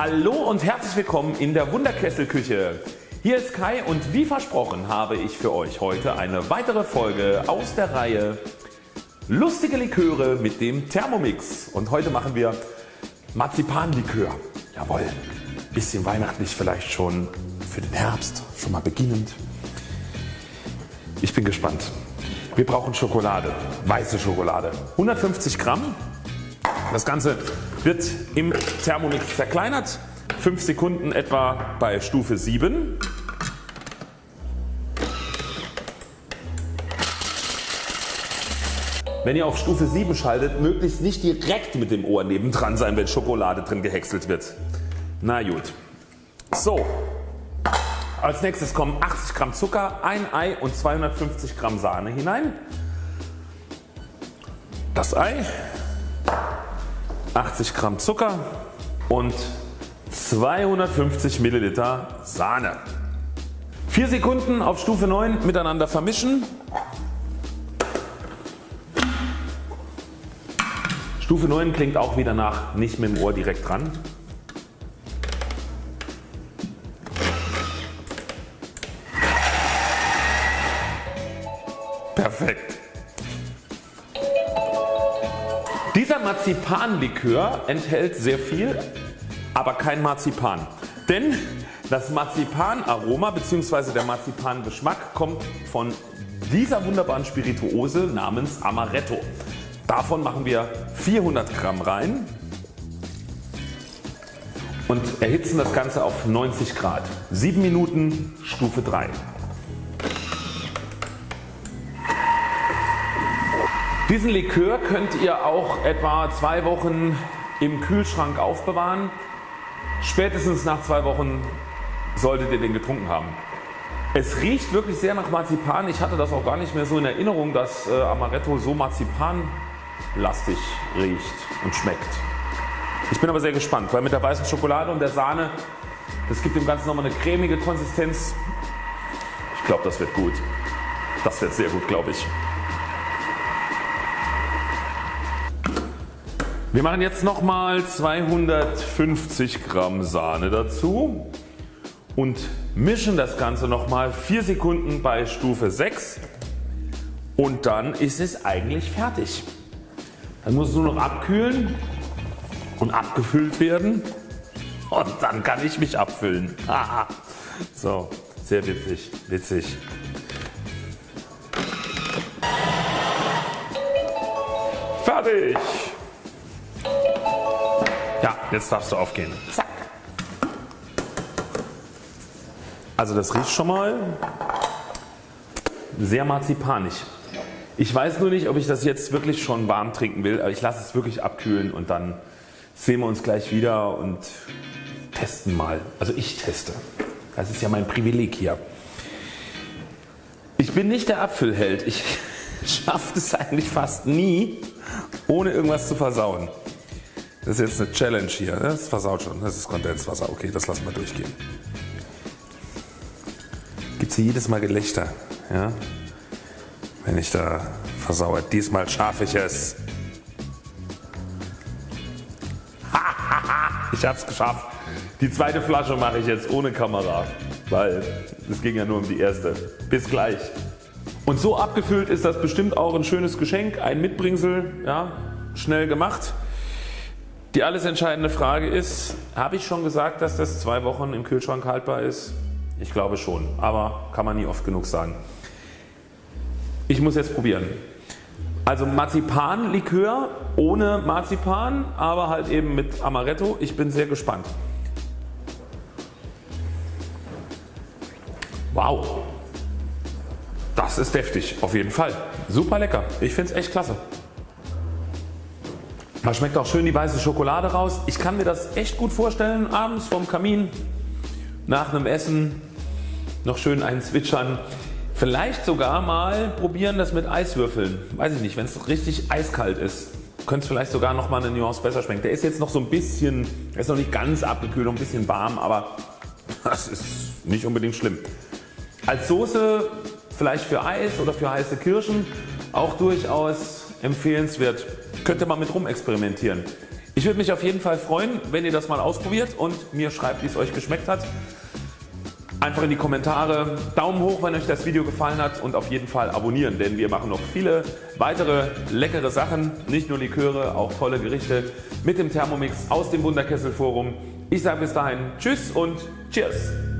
Hallo und herzlich willkommen in der Wunderkesselküche. Hier ist Kai und wie versprochen habe ich für euch heute eine weitere Folge aus der Reihe Lustige Liköre mit dem Thermomix und heute machen wir Marzipanlikör. Jawohl, bisschen weihnachtlich vielleicht schon für den Herbst, schon mal beginnend. Ich bin gespannt. Wir brauchen Schokolade, weiße Schokolade. 150 Gramm. Das Ganze wird im Thermomix zerkleinert. 5 Sekunden etwa bei Stufe 7. Wenn ihr auf Stufe 7 schaltet, möglichst nicht direkt mit dem Ohr nebendran sein, wenn Schokolade drin gehäckselt wird. Na gut. So, als nächstes kommen 80 Gramm Zucker, ein Ei und 250 Gramm Sahne hinein. Das Ei, 80 Gramm Zucker und 250 Milliliter Sahne. 4 Sekunden auf Stufe 9 miteinander vermischen. Stufe 9 klingt auch wieder nach nicht mit dem Ohr direkt dran. Perfekt. Dieser Marzipanlikör enthält sehr viel, aber kein Marzipan. Denn das Marzipanaroma bzw. der Marzipangeschmack kommt von dieser wunderbaren Spirituose namens Amaretto. Davon machen wir 400 Gramm rein und erhitzen das Ganze auf 90 Grad. 7 Minuten Stufe 3. Diesen Likör könnt ihr auch etwa zwei Wochen im Kühlschrank aufbewahren. Spätestens nach zwei Wochen solltet ihr den getrunken haben. Es riecht wirklich sehr nach Marzipan. Ich hatte das auch gar nicht mehr so in Erinnerung, dass äh, Amaretto so marzipanlastig riecht und schmeckt. Ich bin aber sehr gespannt, weil mit der weißen Schokolade und der Sahne, das gibt dem Ganzen nochmal eine cremige Konsistenz. Ich glaube das wird gut. Das wird sehr gut glaube ich. Wir machen jetzt nochmal 250 Gramm Sahne dazu und mischen das Ganze nochmal 4 Sekunden bei Stufe 6 und dann ist es eigentlich fertig. Dann muss es nur noch abkühlen und abgefüllt werden und dann kann ich mich abfüllen. so, sehr witzig, witzig. Fertig! Ja, jetzt darfst du aufgehen. Zack. Also das riecht schon mal sehr marzipanisch. Ich weiß nur nicht ob ich das jetzt wirklich schon warm trinken will, aber ich lasse es wirklich abkühlen und dann sehen wir uns gleich wieder und testen mal. Also ich teste. Das ist ja mein Privileg hier. Ich bin nicht der Apfelheld. Ich schaffe es eigentlich fast nie ohne irgendwas zu versauen. Das ist jetzt eine Challenge hier. Das versaut schon. Das ist Kondenswasser. Okay, das lassen wir durchgehen. Gibt es hier jedes Mal Gelächter. Ja? Wenn ich da versauere. Diesmal schaffe ich es. ich habe es geschafft. Die zweite Flasche mache ich jetzt ohne Kamera, weil es ging ja nur um die erste. Bis gleich. Und so abgefüllt ist das bestimmt auch ein schönes Geschenk, ein Mitbringsel, ja, schnell gemacht. Die alles entscheidende Frage ist, habe ich schon gesagt dass das zwei Wochen im Kühlschrank haltbar ist? Ich glaube schon, aber kann man nie oft genug sagen. Ich muss jetzt probieren. Also Marzipanlikör ohne Marzipan, aber halt eben mit Amaretto. Ich bin sehr gespannt. Wow, das ist deftig auf jeden Fall. Super lecker. Ich finde es echt klasse. Da schmeckt auch schön die weiße Schokolade raus. Ich kann mir das echt gut vorstellen abends vom Kamin nach einem Essen noch schön einen zwitschern. Vielleicht sogar mal probieren das mit Eiswürfeln. Weiß ich nicht wenn es richtig eiskalt ist könnte es vielleicht sogar noch mal eine Nuance besser schmecken. Der ist jetzt noch so ein bisschen, er ist noch nicht ganz abgekühlt, noch ein bisschen warm, aber das ist nicht unbedingt schlimm. Als Soße vielleicht für Eis oder für heiße Kirschen auch durchaus empfehlenswert könnte man mit rum experimentieren. Ich würde mich auf jeden Fall freuen wenn ihr das mal ausprobiert und mir schreibt wie es euch geschmeckt hat. Einfach in die Kommentare Daumen hoch wenn euch das Video gefallen hat und auf jeden Fall abonnieren, denn wir machen noch viele weitere leckere Sachen, nicht nur Liköre, auch tolle Gerichte mit dem Thermomix aus dem Wunderkessel Forum. Ich sage bis dahin Tschüss und Cheers!